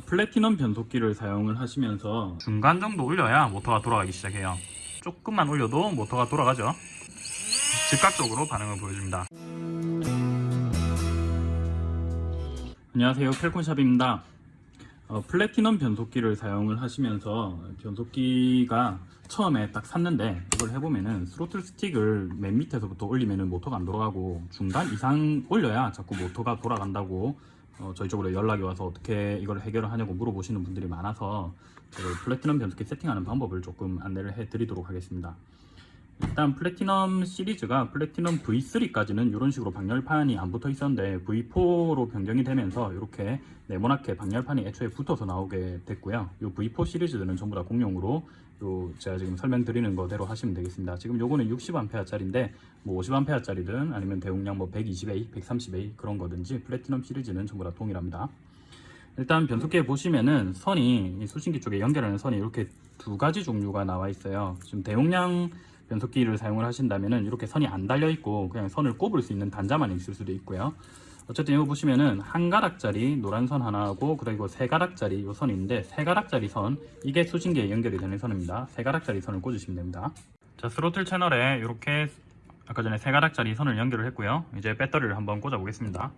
어, 플래티넘 변속기를 사용을 하시면서 중간 정도 올려야 모터가 돌아가기 시작해요. 조금만 올려도 모터가 돌아가죠. 즉각적으로 반응을 보여줍니다. 안녕하세요. 펠콘샵입니다. 어, 플래티넘 변속기를 사용을 하시면서 변속기가 처음에 딱 샀는데 이걸 해보면은 스로틀 스틱을 맨 밑에서부터 올리면은 모터가 안 돌아가고 중간 이상 올려야 자꾸 모터가 돌아간다고 어, 저희 쪽으로 연락이 와서 어떻게 이걸 해결을 하냐고 물어보시는 분들이 많아서 그 플래티넘 변속기 세팅하는 방법을 조금 안내를 해드리도록 하겠습니다. 일단 플래티넘 시리즈가 플래티넘 V3까지는 이런 식으로 방열판이 안 붙어 있었는데 V4로 변경이 되면서 이렇게 네모나게 방열판이 애초에 붙어서 나오게 됐고요. 이 V4 시리즈들은 전부 다 공용으로 요 제가 지금 설명드리는 거대로 하시면 되겠습니다. 지금 요거는 60A짜리인데 뭐 50A짜리든 아니면 대용량 뭐 120A, 130A 그런 거든지 플래티넘 시리즈는 전부 다 동일합니다. 일단 변속기에 보시면은 선이 이 수신기 쪽에 연결하는 선이 이렇게 두 가지 종류가 나와 있어요. 지금 대용량 변속기를 사용을 하신다면은 이렇게 선이 안 달려 있고 그냥 선을 꼽을 수 있는 단자만 있을 수도 있고요. 어쨌든 이거 보시면은 한 가락짜리 노란 선 하나하고 그리고 세 가락짜리 이 선이 있는데 세 가락짜리 선 이게 수신기에 연결이 되는 선입니다. 세 가락짜리 선을 꽂으시면 됩니다. 자 스로틀 채널에 이렇게 아까 전에 세 가락짜리 선을 연결을 했고요. 이제 배터리를 한번 꽂아 보겠습니다.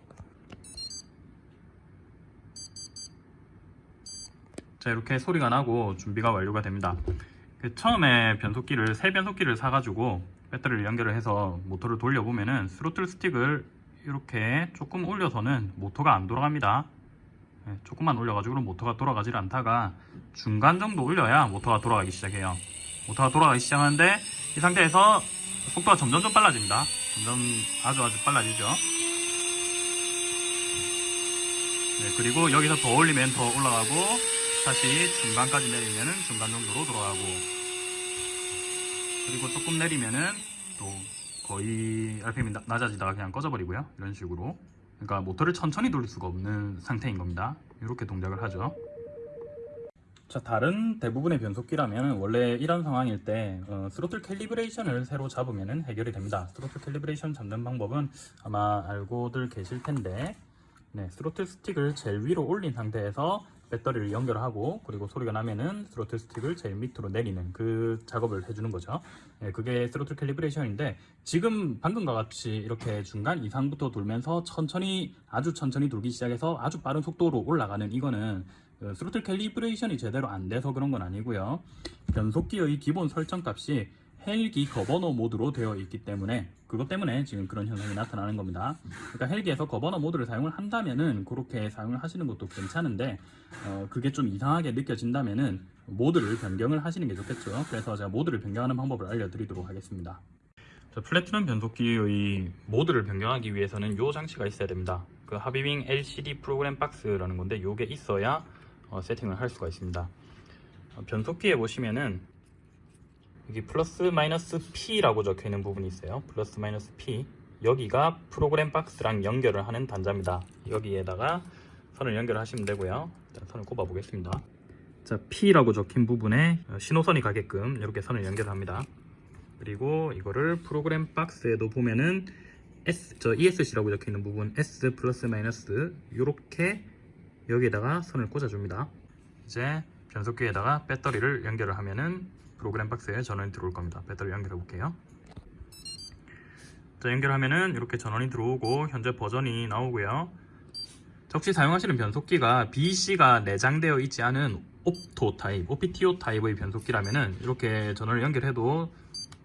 자 이렇게 소리가 나고 준비가 완료가 됩니다. 그 처음에 변속기를 새 변속기를 사가지고 배터리를 연결을 해서 모터를 돌려보면은 스로틀 스틱을 이렇게 조금 올려서는 모터가 안 돌아갑니다. 네, 조금만 올려가지고 모터가 돌아가질 않다가 중간 정도 올려야 모터가 돌아가기 시작해요. 모터가 돌아가기 시작하는데 이 상태에서 속도가 점점점 빨라집니다. 점점 아주 아주 빨라지죠. 네, 그리고 여기서 더 올리면 더 올라가고 다시 중간까지 내리면은 중간 정도로 돌아가고 그리고 조금 내리면은 또 거의 RPM이 나- 낮아지다가 그냥 꺼져버리고요. 이런 식으로. 그러니까 모터를 천천히 돌릴 수가 없는 상태인 겁니다. 이렇게 동작을 하죠. 자 다른 대부분의 변속기라면 원래 이런 상황일 때 어, 스로틀 calibration을 새로 잡으면 해결이 됩니다. 스로틀 calibration 잡는 방법은 아마 알고들 계실 텐데 네, 스로틀 스틱을 제일 위로 올린 상태에서 배터리를 연결하고 그리고 소리가 나면은 스로틀 스틱을 제일 밑으로 내리는 그 작업을 해주는 거죠. 네, 그게 스로틀 calibration인데 지금 방금과 같이 이렇게 중간 이상부터 돌면서 천천히 아주 천천히 돌기 시작해서 아주 빠른 속도로 올라가는 이거는 그 스로틀 calibration이 제대로 안 돼서 그런 건 아니고요. 변속기의 기본 설정 값이 헬기 governor 모드로 되어 있기 때문에 그것 때문에 지금 그런 현상이 나타나는 겁니다. 그러니까 헬기에서 governor 모드를 사용을 한다면은 그렇게 사용을 하시는 것도 괜찮은데 어, 그게 좀 이상하게 느껴진다면은 모드를 변경을 하시는 게 좋겠죠. 그래서 제가 모드를 변경하는 방법을 알려드리도록 하겠습니다. 자, 플래티넘 변속기의 모드를 변경하기 위해서는 이 장치가 있어야 됩니다. 그 하비윙 LCD 프로그램 박스라는 건데 이게 있어야 어, 세팅을 할 수가 있습니다. 어, 변속기에 보시면은 여기 플러스 마이너스 P라고 적혀 있는 부분이 있어요. 플러스 마이너스 P. 여기가 프로그램 박스랑 연결을 하는 단자입니다. 여기에다가 선을 연결하시면 되고요. 자, 선을 꼽아 보겠습니다. 자, P라고 적힌 부분에 어, 신호선이 가게끔 이렇게 선을 연결합니다. 그리고 이거를 프로그램 박스에도 보면은 S, 저 ESC라고 적혀 있는 부분 S 플러스 마이너스 이렇게 여기에다가 선을 꽂아줍니다. 이제 변속기에다가 배터리를 연결을 하면은 프로그램 박스에 전원이 들어올 겁니다. 배터리 연결해 볼게요. 자, 연결하면은 이렇게 전원이 들어오고 현재 버전이 나오고요. 혹시 사용하시는 변속기가 BC가 내장되어 있지 않은 옵토 타입, OPTO 타입의 변속기라면은 이렇게 전원을 연결해도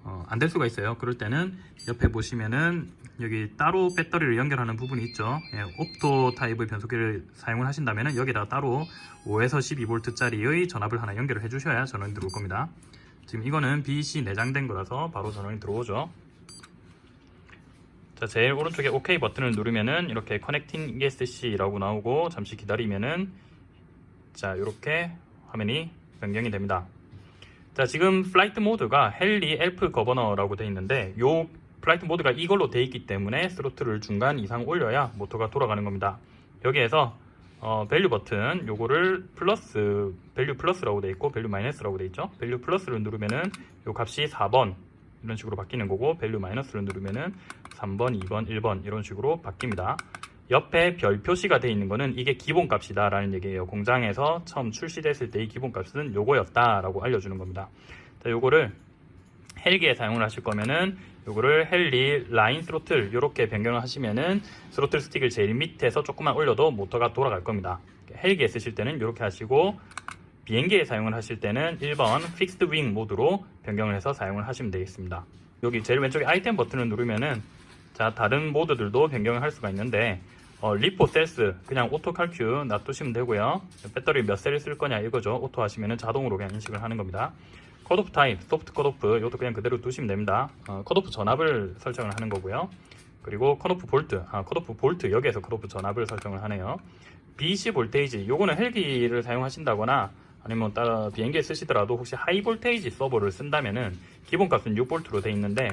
어, 안 될 수가 있어요. 그럴 때는 옆에 보시면은 여기 따로 배터리를 연결하는 부분이 있죠. 예, opto 타입의 변속기를 사용을 하신다면은 여기다가 따로 5에서 12V짜리의 전압을 하나 연결을 해주셔야 전원이 들어올 겁니다. 지금 이거는 BEC 내장된 거라서 바로 전원이 들어오죠. 자, 제일 오른쪽에 OK 버튼을 누르면은 이렇게 connecting ESC라고 나오고 잠시 기다리면은 자, 이렇게 화면이 변경이 됩니다. 자, 지금 flight mode가 heli elf governor라고 되어 있는데 요 flight mode가 이걸로 되어 있기 때문에 스로틀을 중간 이상 올려야 모터가 돌아가는 겁니다. 여기에서 어, value 버튼 요거를 플러스 value 플러스라고 되어 있고 value 마이너스라고 되어 있죠. value 플러스를 누르면은 요 값이 4번 이런 식으로 바뀌는 거고 value 마이너스를 누르면은 3번, 2번, 1번 이런 식으로 바뀝니다. 옆에 별 표시가 되어 있는 거는 이게 기본값이다 라는 얘기예요. 공장에서 처음 출시됐을 때의 기본값은 요거였다 라고 알려주는 겁니다. 자, 요거를 헬기에 사용을 하실 거면은 요거를 heli line throttle 이렇게 변경을 하시면은 스로틀 스틱을 제일 밑에서 조금만 올려도 모터가 돌아갈 겁니다. 헬기에 쓰실 때는 이렇게 하시고 비행기에 사용을 하실 때는 1번 fixed wing 모드로 변경을 해서 사용을 하시면 되겠습니다. 여기 제일 왼쪽에 아이템 버튼을 누르면은 자 다른 모드들도 변경을 할 수가 있는데 어, LiPo cells 그냥 auto calcu 놔두시면 되고요. 배터리 몇 셀을 쓸 거냐 이거죠. auto 하시면은 자동으로 그냥 인식을 하는 겁니다. cutoff type, soft cutoff 이것도 그냥 그대로 두시면 됩니다. 어, 컷오프 전압을 설정을 하는 거고요. 그리고 cutoff volt, 아, cutoff volt 여기에서 컷오프 전압을 설정을 하네요. BEC voltage, 요거는 헬기를 사용하신다거나 아니면 따라 비행기에 쓰시더라도 혹시 high voltage 서보를 쓴다면은 기본값은 6볼트로 돼 있는데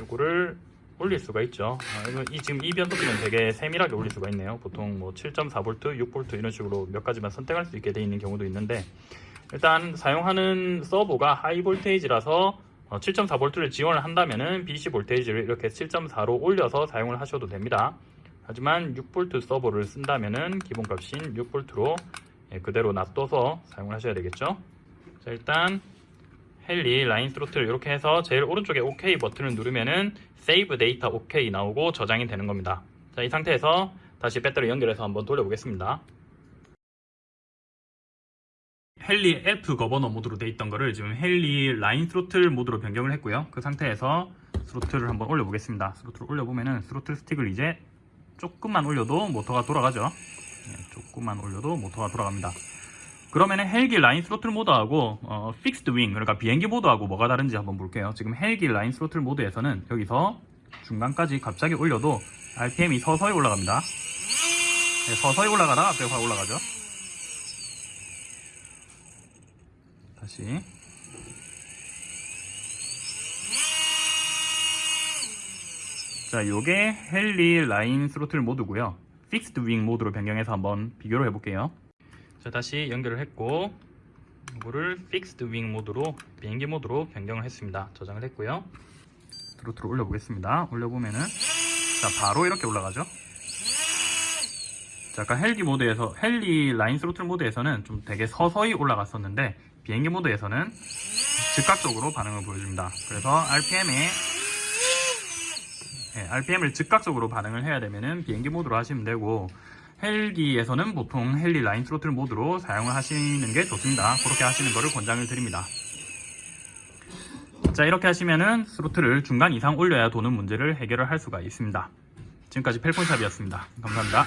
요거를 올릴 수가 있죠. 아, 이 지금 이 변속기는 되게 세밀하게 올릴 수가 있네요. 보통 뭐 7.4V, 6V 이런 식으로 몇 가지만 선택할 수 있게 돼 있는 경우도 있는데 일단 사용하는 서보가 high voltage라서 7.4V를 지원을 한다면은 BC 볼테이지를 이렇게 7.4로 올려서 사용을 하셔도 됩니다. 하지만 6V 서보를 쓴다면은 기본값인 6V로 예, 그대로 놔둬서 사용을 하셔야 되겠죠. 자, 일단 heli line throttle 이렇게 해서 제일 오른쪽에 OK 버튼을 누르면은 save data OK 나오고 저장이 되는 겁니다. 자, 이 상태에서 다시 배터리 연결해서 한번 돌려보겠습니다. heli elf governor 모드로 돼 있던 거를 지금 heli line throttle 모드로 변경을 했고요. 그 상태에서 스로틀을 한번 올려보겠습니다. 스로틀을 올려보면은 스로틀 스틱을 이제 조금만 올려도 모터가 돌아가죠. 네, 조금만 올려도 모터가 돌아갑니다. 그러면은 헬기 line throttle 모드하고 어, fixed wing 그러니까 비행기 모드하고 뭐가 다른지 한번 볼게요. 지금 헬기 line throttle 모드에서는 여기서 중간까지 갑자기 올려도 RPM이 서서히 올라갑니다. 네, 서서히 갑자기 확 올라가죠. 다시. 자 요게 heli line throttle 모드고요. fixed wing 모드로 변경해서 한번 비교를 해볼게요. 자 다시 연결을 했고 이거를 fixed wing 모드로 비행기 모드로 변경을 했습니다. 저장을 했고요. 스로틀을 올려보겠습니다. 올려보면은 자 바로 이렇게 올라가죠? 자 아까 헬기 모드에서 heli line throttle 모드에서는 좀 되게 서서히 올라갔었는데 비행기 모드에서는 즉각적으로 반응을 보여줍니다 그래서 RPM에 네, RPM을 즉각적으로 반응을 해야 되면은 비행기 모드로 하시면 되고 헬기에서는 보통 헬리 라인 스로틀 모드로 사용을 하시는 게 좋습니다. 그렇게 하시는 거를 권장을 드립니다. 자 이렇게 하시면은 스로틀을 중간 이상 올려야 도는 문제를 해결을 할 수가 있습니다. 지금까지 펠콘샵이었습니다. 감사합니다.